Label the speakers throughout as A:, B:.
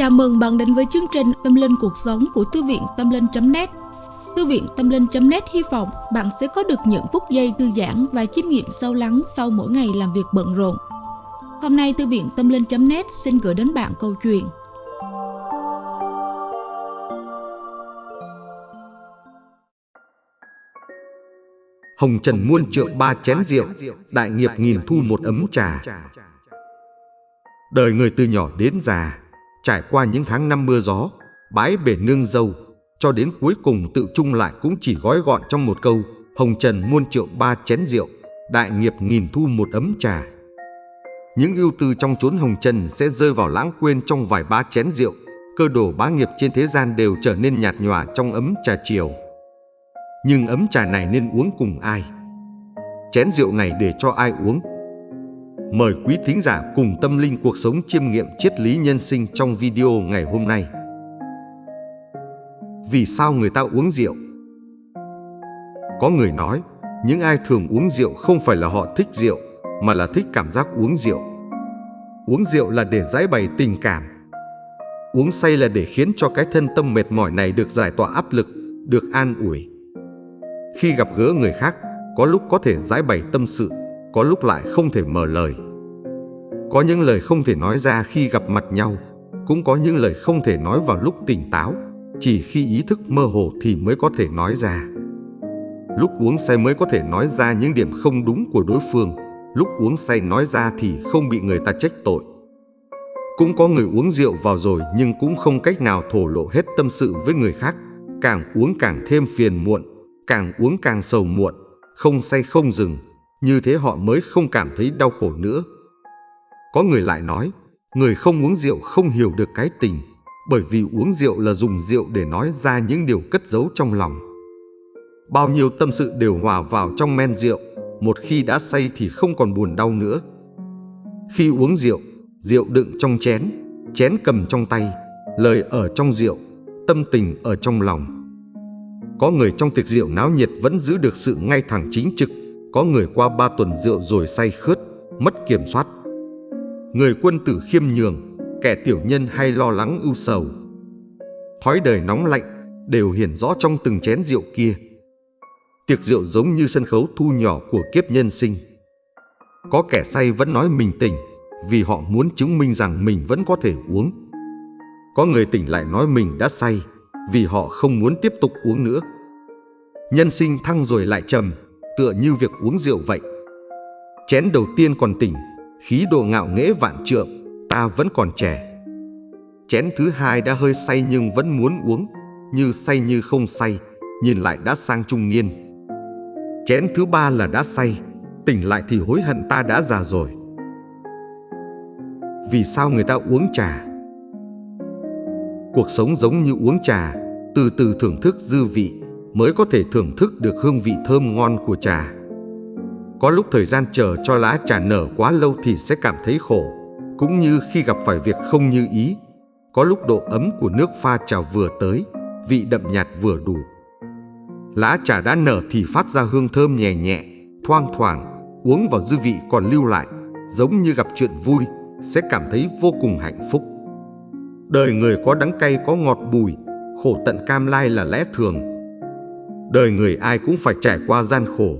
A: Chào mừng bạn đến với chương trình Tâm Linh Cuộc Sống của Thư viện Tâm Linh.net Thư viện Tâm Linh.net hy vọng bạn sẽ có được những phút giây thư giãn và chiêm nghiệm sâu lắng sau mỗi ngày làm việc bận rộn. Hôm nay Thư viện Tâm Linh.net xin gửi đến bạn câu chuyện
B: Hồng Trần muôn trượng ba chén rượu, đại nghiệp nghìn thu một ấm trà. Đời người từ nhỏ đến già, trải qua những tháng năm mưa gió, bãi bể nương dâu, cho đến cuối cùng tự chung lại cũng chỉ gói gọn trong một câu Hồng Trần muôn triệu ba chén rượu, đại nghiệp nghìn thu một ấm trà. Những ưu tư trong chốn Hồng Trần sẽ rơi vào lãng quên trong vài ba chén rượu, cơ đồ bá nghiệp trên thế gian đều trở nên nhạt nhòa trong ấm trà chiều. Nhưng ấm trà này nên uống cùng ai? Chén rượu này để cho ai uống? Mời quý thính giả cùng tâm linh cuộc sống chiêm nghiệm triết lý nhân sinh trong video ngày hôm nay. Vì sao người ta uống rượu? Có người nói, những ai thường uống rượu không phải là họ thích rượu, mà là thích cảm giác uống rượu. Uống rượu là để giải bày tình cảm. Uống say là để khiến cho cái thân tâm mệt mỏi này được giải tỏa áp lực, được an ủi. Khi gặp gỡ người khác, có lúc có thể giải bày tâm sự, có lúc lại không thể mở lời. Có những lời không thể nói ra khi gặp mặt nhau, cũng có những lời không thể nói vào lúc tỉnh táo, chỉ khi ý thức mơ hồ thì mới có thể nói ra. Lúc uống say mới có thể nói ra những điểm không đúng của đối phương, lúc uống say nói ra thì không bị người ta trách tội. Cũng có người uống rượu vào rồi nhưng cũng không cách nào thổ lộ hết tâm sự với người khác, càng uống càng thêm phiền muộn, càng uống càng sầu muộn, không say không dừng, như thế họ mới không cảm thấy đau khổ nữa. Có người lại nói, người không uống rượu không hiểu được cái tình, bởi vì uống rượu là dùng rượu để nói ra những điều cất giấu trong lòng. Bao nhiêu tâm sự đều hòa vào trong men rượu, một khi đã say thì không còn buồn đau nữa. Khi uống rượu, rượu đựng trong chén, chén cầm trong tay, lời ở trong rượu, tâm tình ở trong lòng. Có người trong tiệc rượu náo nhiệt vẫn giữ được sự ngay thẳng chính trực, có người qua ba tuần rượu rồi say khướt, mất kiểm soát. Người quân tử khiêm nhường, kẻ tiểu nhân hay lo lắng ưu sầu. Thói đời nóng lạnh đều hiển rõ trong từng chén rượu kia. Tiệc rượu giống như sân khấu thu nhỏ của kiếp nhân sinh. Có kẻ say vẫn nói mình tỉnh vì họ muốn chứng minh rằng mình vẫn có thể uống. Có người tỉnh lại nói mình đã say vì họ không muốn tiếp tục uống nữa. Nhân sinh thăng rồi lại trầm, tựa như việc uống rượu vậy. Chén đầu tiên còn tỉnh, khí độ ngạo nghễ vạn trượng, ta vẫn còn trẻ. Chén thứ hai đã hơi say nhưng vẫn muốn uống, như say như không say, nhìn lại đã sang trung niên. Chén thứ ba là đã say, tỉnh lại thì hối hận ta đã già rồi. Vì sao người ta uống trà? Cuộc sống giống như uống trà, từ từ thưởng thức dư vị mới có thể thưởng thức được hương vị thơm ngon của trà. Có lúc thời gian chờ cho lá trà nở quá lâu thì sẽ cảm thấy khổ, cũng như khi gặp phải việc không như ý. Có lúc độ ấm của nước pha trà vừa tới, vị đậm nhạt vừa đủ. Lá trà đã nở thì phát ra hương thơm nhẹ nhẹ, thoang thoảng, uống vào dư vị còn lưu lại, giống như gặp chuyện vui, sẽ cảm thấy vô cùng hạnh phúc. Đời người có đắng cay có ngọt bùi, khổ tận cam lai là lẽ thường. Đời người ai cũng phải trải qua gian khổ,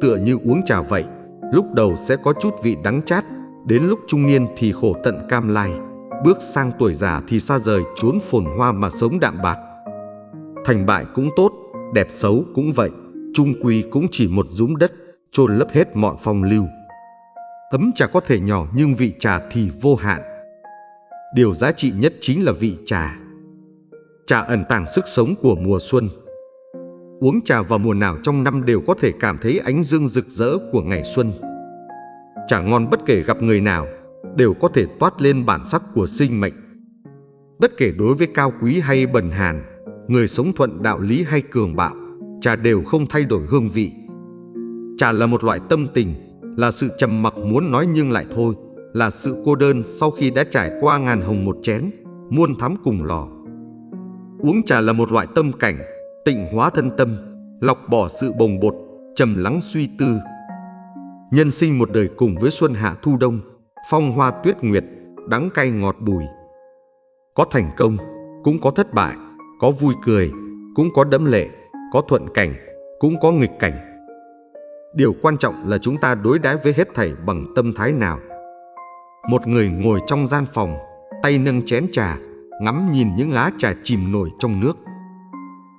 B: tựa như uống trà vậy. Lúc đầu sẽ có chút vị đắng chát, đến lúc trung niên thì khổ tận cam lai. Bước sang tuổi già thì xa rời chốn phồn hoa mà sống đạm bạc. Thành bại cũng tốt, đẹp xấu cũng vậy, trung quy cũng chỉ một dũng đất, chôn lấp hết mọi phong lưu. Ấm trà có thể nhỏ nhưng vị trà thì vô hạn. Điều giá trị nhất chính là vị trà. Trà ẩn tàng sức sống của mùa xuân. Uống trà vào mùa nào trong năm đều có thể cảm thấy ánh dương rực rỡ của ngày xuân. Trà ngon bất kể gặp người nào, đều có thể toát lên bản sắc của sinh mệnh. Bất kể đối với cao quý hay bần hàn, người sống thuận đạo lý hay cường bạo, trà đều không thay đổi hương vị. Trà là một loại tâm tình, là sự trầm mặc muốn nói nhưng lại thôi, là sự cô đơn sau khi đã trải qua ngàn hồng một chén, muôn thắm cùng lò. Uống trà là một loại tâm cảnh, tịnh hóa thân tâm, lọc bỏ sự bồng bột, trầm lắng suy tư. Nhân sinh một đời cùng với xuân hạ thu đông, phong hoa tuyết nguyệt, đắng cay ngọt bùi. Có thành công, cũng có thất bại, có vui cười, cũng có đẫm lệ, có thuận cảnh, cũng có nghịch cảnh. Điều quan trọng là chúng ta đối đãi với hết thảy bằng tâm thái nào. Một người ngồi trong gian phòng, tay nâng chén trà, ngắm nhìn những lá trà chìm nổi trong nước.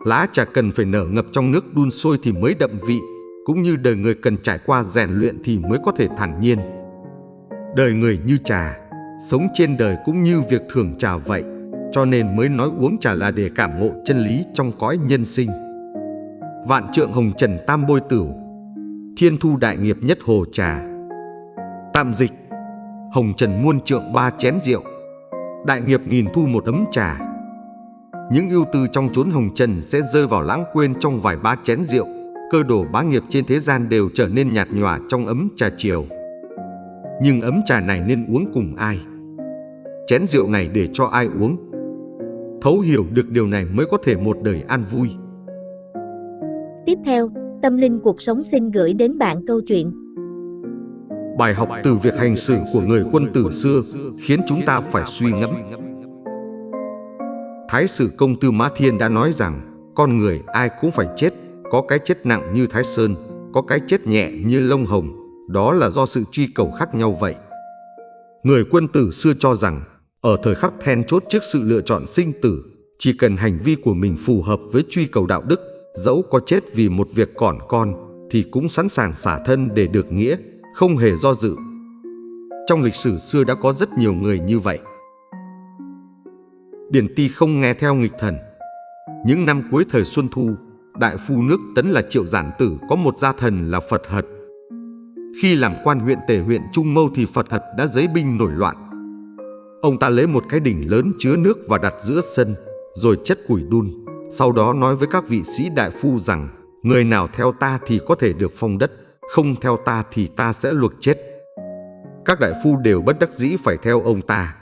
B: Lá trà cần phải nở ngập trong nước đun sôi thì mới đậm vị, cũng như đời người cần trải qua rèn luyện thì mới có thể thản nhiên. Đời người như trà, sống trên đời cũng như việc thưởng trà vậy, cho nên mới nói uống trà là để cảm ngộ chân lý trong cõi nhân sinh. Vạn trượng hồng trần tam bôi tửu, thiên thu đại nghiệp nhất hồ trà. Tạm dịch, hồng trần muôn trượng ba chén rượu, đại nghiệp nghìn thu một ấm trà. Những ưu tư trong chốn hồng trần sẽ rơi vào lãng quên trong vài ba chén rượu, cơ đồ bá nghiệp trên thế gian đều trở nên nhạt nhòa trong ấm trà chiều. Nhưng ấm trà này nên uống cùng ai? Chén rượu này để cho ai uống? Thấu hiểu được điều này mới có thể một đời an vui.
C: Tiếp theo, Tâm Linh Cuộc Sống xin gửi đến bạn câu chuyện
B: Bài học từ việc hành xử của người quân tử xưa khiến chúng ta phải suy ngẫm. Thái sử công tư Mã Thiên đã nói rằng con người ai cũng phải chết, có cái chết nặng như Thái Sơn, có cái chết nhẹ như lông hồng, đó là do sự truy cầu khác nhau vậy. Người quân tử xưa cho rằng ở thời khắc then chốt trước sự lựa chọn sinh tử, chỉ cần hành vi của mình phù hợp với truy cầu đạo đức, dẫu có chết vì một việc còn con thì cũng sẵn sàng xả thân để được nghĩa, không hề do dự. Trong lịch sử xưa đã có rất nhiều người như vậy. Điển Ti không nghe theo nghịch thần. Những năm cuối thời Xuân Thu, đại phu nước Tấn là Triệu Giản Tử có một gia thần là Phật Hật. Khi làm quan huyện tể huyện Trung Mâu thì Phật Hật đã giấy binh nổi loạn. Ông ta lấy một cái đỉnh lớn chứa nước và đặt giữa sân, rồi chất củi đun. Sau đó nói với các vị sĩ đại phu rằng, người nào theo ta thì có thể được phong đất, không theo ta thì ta sẽ luộc chết. Các đại phu đều bất đắc dĩ phải theo ông ta.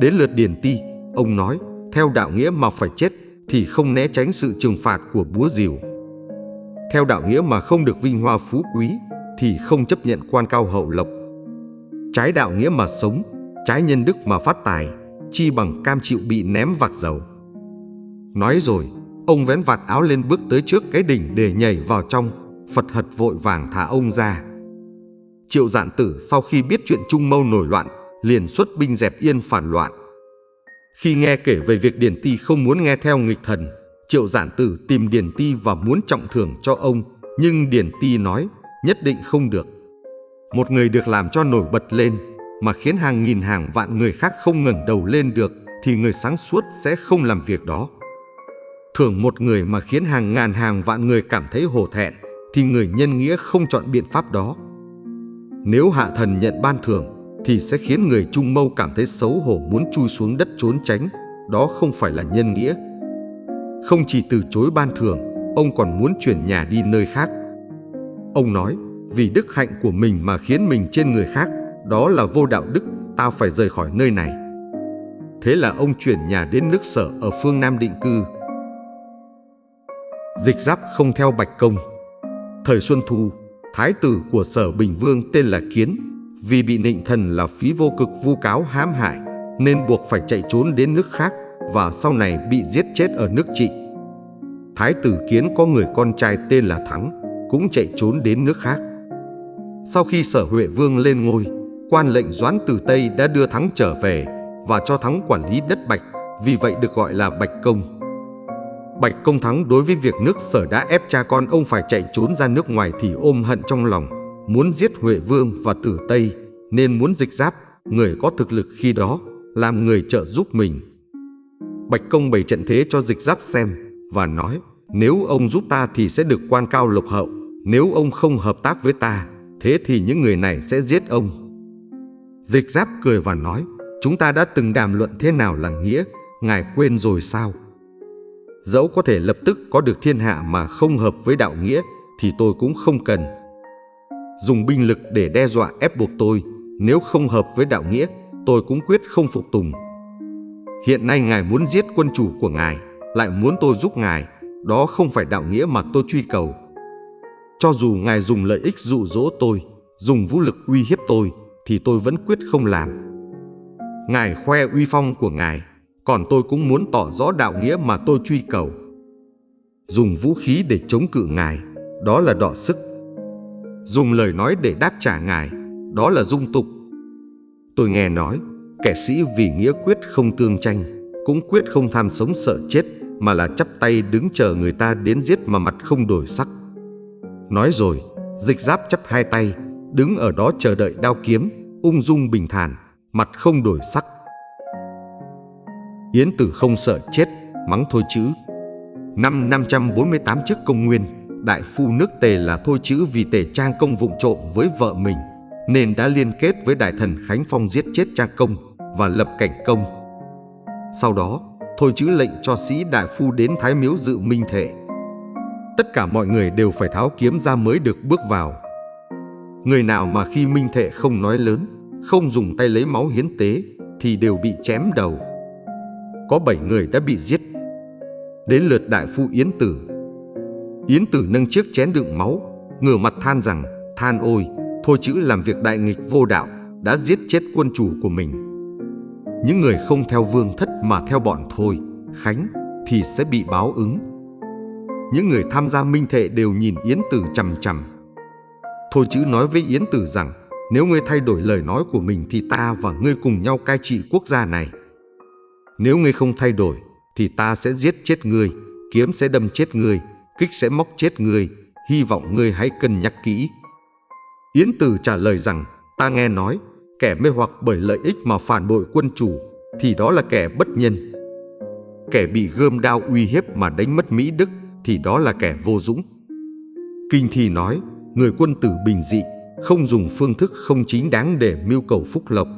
B: Đến lượt Điền Ti, ông nói, theo đạo nghĩa mà phải chết thì không né tránh sự trừng phạt của búa rìu. Theo đạo nghĩa mà không được vinh hoa phú quý thì không chấp nhận quan cao hậu lộc. Trái đạo nghĩa mà sống, trái nhân đức mà phát tài, chi bằng cam chịu bị ném vạc dầu. Nói rồi, ông vén vạt áo lên bước tới trước cái đỉnh để nhảy vào trong, Phật hật vội vàng thả ông ra. Triệu dạn tử sau khi biết chuyện Trung Mâu nổi loạn, liền xuất binh dẹp yên phản loạn. Khi nghe kể về việc Điền Ti không muốn nghe theo nghịch thần, Triệu giản tử tìm Điền Ti và muốn trọng thưởng cho ông, nhưng Điền Ti nói nhất định không được. Một người được làm cho nổi bật lên mà khiến hàng nghìn hàng vạn người khác không ngẩng đầu lên được thì người sáng suốt sẽ không làm việc đó. Thưởng một người mà khiến hàng ngàn hàng vạn người cảm thấy hổ thẹn thì người nhân nghĩa không chọn biện pháp đó. Nếu hạ thần nhận ban thưởng thì sẽ khiến người trung mâu cảm thấy xấu hổ muốn chui xuống đất trốn tránh, đó không phải là nhân nghĩa. Không chỉ từ chối ban thưởng, ông còn muốn chuyển nhà đi nơi khác. Ông nói, vì đức hạnh của mình mà khiến mình trên người khác, đó là vô đạo đức, Tao phải rời khỏi nơi này. Thế là ông chuyển nhà đến nước sở ở phương Nam định cư. Dịch giáp không theo Bạch Công Thời Xuân Thu, thái tử của sở Bình Vương tên là Kiến, vì bị nịnh thần là phí vô cực vu cáo hãm hại, nên buộc phải chạy trốn đến nước khác và sau này bị giết chết ở nước trị. Thái tử Kiến có người con trai tên là Thắng, cũng chạy trốn đến nước khác. Sau khi sở Huệ Vương lên ngôi, quan lệnh Doãn từ Tây đã đưa Thắng trở về và cho Thắng quản lý đất Bạch, vì vậy được gọi là Bạch Công. Bạch Công Thắng đối với việc nước sở đã ép cha con ông phải chạy trốn ra nước ngoài thì ôm hận trong lòng, muốn giết Huệ Vương và Tử Tây, nên muốn dịch giáp, người có thực lực khi đó, làm người trợ giúp mình. Bạch Công bày trận thế cho dịch giáp xem và nói, nếu ông giúp ta thì sẽ được quan cao lộc hậu, nếu ông không hợp tác với ta, thế thì những người này sẽ giết ông. Dịch giáp cười và nói, chúng ta đã từng đàm luận thế nào là nghĩa, ngài quên rồi sao? Dẫu có thể lập tức có được thiên hạ mà không hợp với đạo nghĩa thì tôi cũng không cần. Dùng binh lực để đe dọa ép buộc tôi, nếu không hợp với đạo nghĩa, tôi cũng quyết không phục tùng. Hiện nay ngài muốn giết quân chủ của ngài, lại muốn tôi giúp ngài, đó không phải đạo nghĩa mà tôi truy cầu. Cho dù ngài dùng lợi ích dụ dỗ tôi, dùng vũ lực uy hiếp tôi, thì tôi vẫn quyết không làm. Ngài khoe uy phong của ngài, còn tôi cũng muốn tỏ rõ đạo nghĩa mà tôi truy cầu. Dùng vũ khí để chống cự ngài, đó là đọ sức. Dùng lời nói để đáp trả ngài, đó là dung tục. Tôi nghe nói, kẻ sĩ vì nghĩa quyết không tương tranh, cũng quyết không tham sống sợ chết, mà là chắp tay đứng chờ người ta đến giết mà mặt không đổi sắc. Nói rồi, dịch giáp chắp hai tay, đứng ở đó chờ đợi đao kiếm, ung dung bình thản, mặt không đổi sắc. Yến Tử không sợ chết, mắng thôi chữ. Năm 548 trước công nguyên, đại phu nước Tề là thôi chữ vì Tề Trang Công vụng trộm với vợ mình, nên đã liên kết với đại thần Khánh Phong giết chết Trang Công và lập cảnh công. Sau đó, thôi chữ lệnh cho sĩ đại phu đến Thái Miếu dự minh thệ. Tất cả mọi người đều phải tháo kiếm ra mới được bước vào. Người nào mà khi minh thệ không nói lớn, không dùng tay lấy máu hiến tế, thì đều bị chém đầu. Có bảy người đã bị giết. Đến lượt đại phu Yến Tử. Yến Tử nâng chiếc chén đựng máu, ngửa mặt than rằng, than ôi, thôi chữ làm việc đại nghịch vô đạo, đã giết chết quân chủ của mình. Những người không theo vương thất mà theo bọn thôi, Khánh, thì sẽ bị báo ứng. Những người tham gia minh thệ đều nhìn Yến Tử chằm chằm. Thôi chữ nói với Yến Tử rằng, nếu ngươi thay đổi lời nói của mình thì ta và ngươi cùng nhau cai trị quốc gia này. Nếu ngươi không thay đổi, thì ta sẽ giết chết ngươi, kiếm sẽ đâm chết ngươi, kích sẽ móc chết ngươi, hy vọng ngươi hãy cân nhắc kỹ. Yến Tử trả lời rằng, ta nghe nói, kẻ mê hoặc bởi lợi ích mà phản bội quân chủ, thì đó là kẻ bất nhân. Kẻ bị gươm đao uy hiếp mà đánh mất Mỹ Đức, thì đó là kẻ vô dũng. Kinh thi nói, người quân tử bình dị, không dùng phương thức không chính đáng để mưu cầu phúc lộc.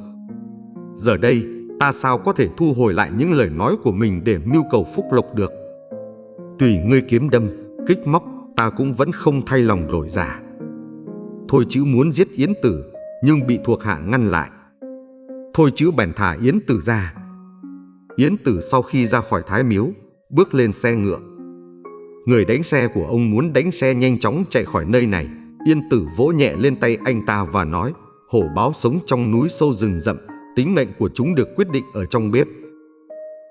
B: Giờ đây, ta sao có thể thu hồi lại những lời nói của mình để mưu cầu phúc lộc được? Tùy ngươi kiếm đâm, kích móc, ta cũng vẫn không thay lòng đổi giả. Thôi chữ muốn giết Yến Tử, nhưng bị thuộc hạ ngăn lại. Thôi chữ bèn thả Yến Tử ra. Yến Tử sau khi ra khỏi thái miếu, bước lên xe ngựa. Người đánh xe của ông muốn đánh xe nhanh chóng chạy khỏi nơi này. Yên Tử vỗ nhẹ lên tay anh ta và nói, hổ báo sống trong núi sâu rừng rậm, tính mệnh của chúng được quyết định ở trong bếp.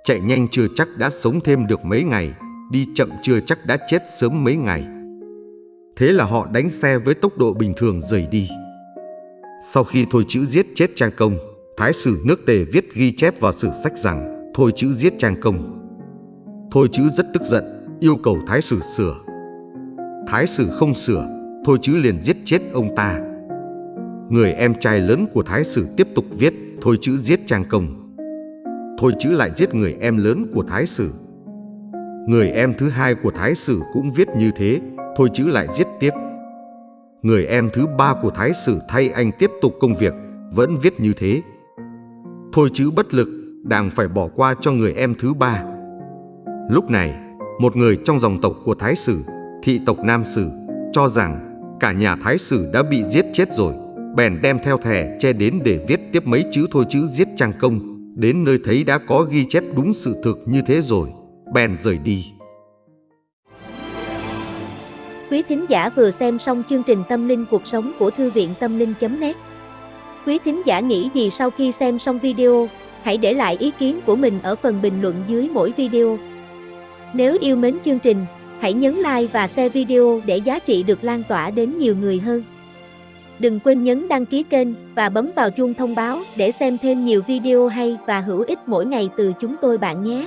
B: Chạy nhanh chưa chắc đã sống thêm được mấy ngày, đi chậm chưa chắc đã chết sớm mấy ngày. Thế là họ đánh xe với tốc độ bình thường rời đi. Sau khi Thôi Chữ giết chết Trang Công, Thái sử nước Tề viết ghi chép vào sử sách rằng Thôi Chữ giết Trang Công. Thôi Chữ rất tức giận, yêu cầu Thái sử sửa. Thái sử không sửa, Thôi Chữ liền giết chết ông ta. Người em trai lớn của Thái sử tiếp tục viết Thôi Chữ giết Trang Công. Thôi Chữ lại giết người em lớn của Thái sử. Người em thứ hai của Thái sử cũng viết như thế, Thôi Chữ lại giết tiếp. Người em thứ ba của Thái sử thay anh tiếp tục công việc, vẫn viết như thế. Thôi Chữ bất lực, đàng phải bỏ qua cho người em thứ ba. Lúc này, một người trong dòng tộc của Thái sử, thị tộc Nam sử, cho rằng cả nhà Thái sử đã bị giết chết rồi, bèn đem theo thẻ che đến để viết tiếp mấy chữ thôi chữ giết Trang Công. Đến nơi thấy đã có ghi chép đúng sự thực như thế rồi, bèn rời đi.
C: Quý thính giả vừa xem xong chương trình Tâm linh cuộc sống của Thư viện Tâm linh.net Quý thính giả nghĩ gì sau khi xem xong video, hãy để lại ý kiến của mình ở phần bình luận dưới mỗi video. Nếu yêu mến chương trình, hãy nhấn like và share video để giá trị được lan tỏa đến nhiều người hơn. Đừng quên nhấn đăng ký kênh và bấm vào chuông thông báo để xem thêm nhiều video hay và hữu ích mỗi ngày từ chúng tôi bạn nhé.